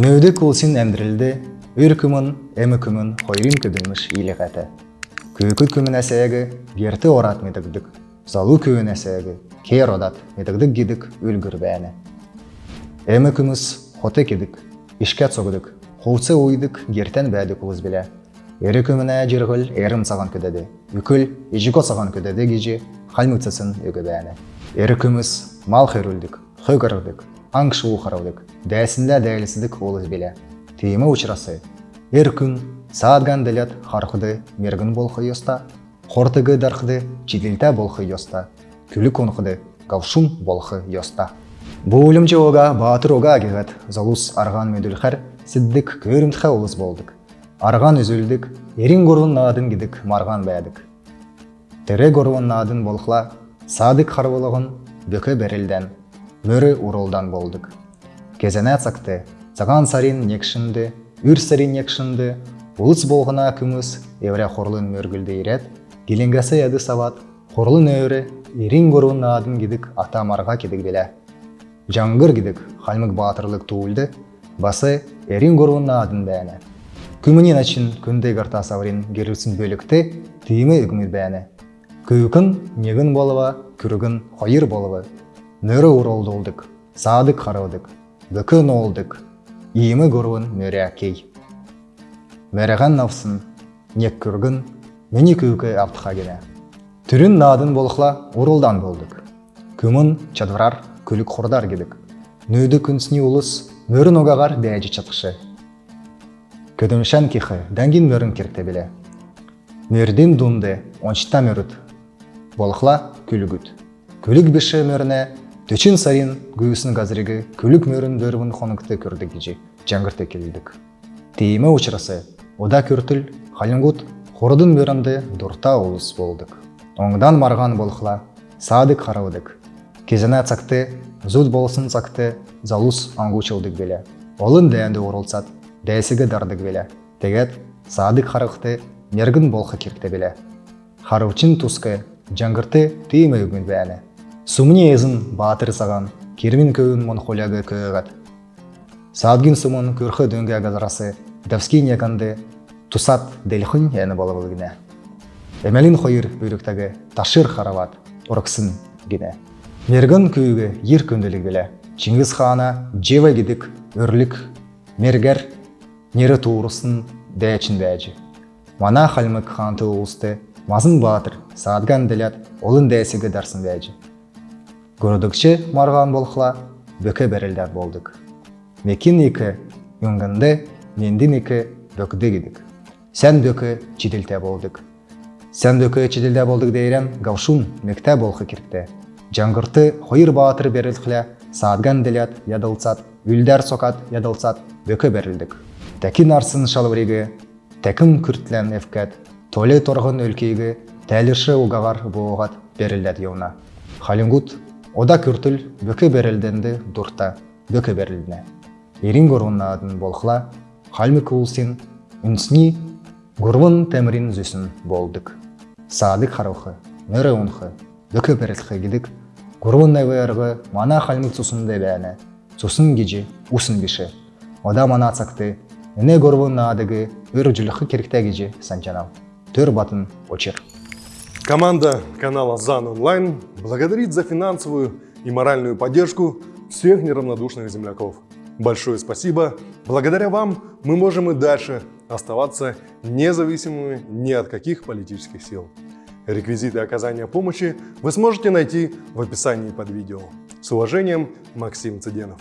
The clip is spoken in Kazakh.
Нөді күмін, әмі күмін, хойрин көділміш илік әті. Күйкіт күмін әсәйгі, герті орат медігдік, залу күйін әсәйгі, кер одат медігдік гидік өлгір бәні. Әмі күміс хоты кедік, ішкәт соғыдық, қолсы ойдық гертен бәді кулыз біле. Ері күміне жырғыл әрім саған көдеді, үкіл ежіко саған өгі бәні. Ері күміс мал аң шығу қараудық, дәсінде дәлісідік олыз біле. Тиімі ұшырасы, ер күн саадган ділет харқыды мергін болқы йоста, қортығы дарқыды чиділті болқы йоста, күлі конқыды гавшун болқы йоста. Өлімче оға батыр оға агегат залус арған медүлхәр сіддік көрімтхә олыз болдық. Арған үзілдік, ерин горун надын гидік марған бәдік. Тірі горун надын болқла, садық қарвылығын бөкі берілден, мөрі уролдан болдық. Кезене цақты, цаган сарин некшінді, үр сарин некшінді, улыс болғына күміс, евре хорлын мөргілді ирет, келенгесі еді сават, хорлын өйрі, ерин горун надын гидік атамарға кедік беле. Жаңғыр гидік халмык батырлык туылды, басы ерин горун надын бәне. Күмінен әчін күндей қарта саврин герілсін бөлікті түйімі үгімет бәні. Күйкін негін болыва, күрігін қойыр болывы. Нөрі уролды олдық, садық қараудық, бүкін олдық, иімі көруін мөрі әкей. Мәріған навсын, нек күргін, мені күйкі аптыға гене. Түрін надын болықла уролдан болдық. Күмін чадварар күлік құрдар кедік. Нөді күнсіне ұлыс, мөрін оғағар бәжі чатқышы. Көдімшән кихы, дәнгін мөрін керте біле. Мөрден думды, оншта мөріт. Болықла күлігіт. Күлік біші мөріне, төчін сарин гүйісін газырығы күлік мөрін бөрін қоныңқты көрді кежі, жаңғырты келдік. Тейімі ұшырасы, ода көртіл, халингут, хордың мөрінді дұрта олыс болдық. Оңдан марған болықла, садық қараудық. Кезіне цақты, зуд болсын цақты, залус аңғучылдық беле. Олын дәнді орылсат, дәсігі дардық беле. Тегет, садық қарықты, мергін болқы керкті беле. Харывчын тусқы, жаңғырты түйімі үгін бәні. Сумни езін батыр саған, кермін көйін монхоляғы көйгат. Садгин сумын көрхі дөңге газарасы, дәвски неканды, тусат дәлхін әні болы гіне. Әмәлін қойыр бүйріктегі ташыр харават, ұрықсын гіне. Мергін күйігі ер көнділік біле. Чингис хана жева гидік өрлік, мергер, нері туырысын дәчін бәжі. Мана халмык ханты ұлысты, мазын батыр, саадган ділет, олын дәсігі дарсын бәжі. Көрдікші марған болқыла, бөкі бәрілдер болдық. Мекин екі, үңгінді, мендін екі, бөкді гидік. Сән бөкі чиділте болдық. Сән бөкі чиділте болдық дейрен, гавшун мекте болқы кіртті. Жаңғырты хойыр батыр берілхле, саадган ділет ядылсат, үлдер сокат ядылсат, бөкі берілдік. Тәкін арсын шалвригі, тәкім күртлен эвкәт, толе торғын өлкейгі, тәлірші уғағар бұғат берілдет еуна. Халингут, ода күртіл бөкі берілденді дұрта, бөкі берілдіне. Ерин ғұрғынадын болқыла, халмі кулсин, үнсіні, ғұрвын тәмірин зүсін болдық. Садық харылқы, мөрі ұнқы, бөкі берілқы гидік, мана халмік сұсынды бәні, сұсын геже, усын біші. Ода мана цақты, Эне горвун наадыгы өр жылықы керіктәгеже санчанал. Төр батын очер. Команда канала ЗАН Онлайн благодарит за финансовую и моральную поддержку всех неравнодушных земляков. Большое спасибо. Благодаря вам мы можем и дальше оставаться независимыми ни от каких политических сил. Реквизиты оказания помощи вы сможете найти в описании под видео. С уважением, Максим Цыденов.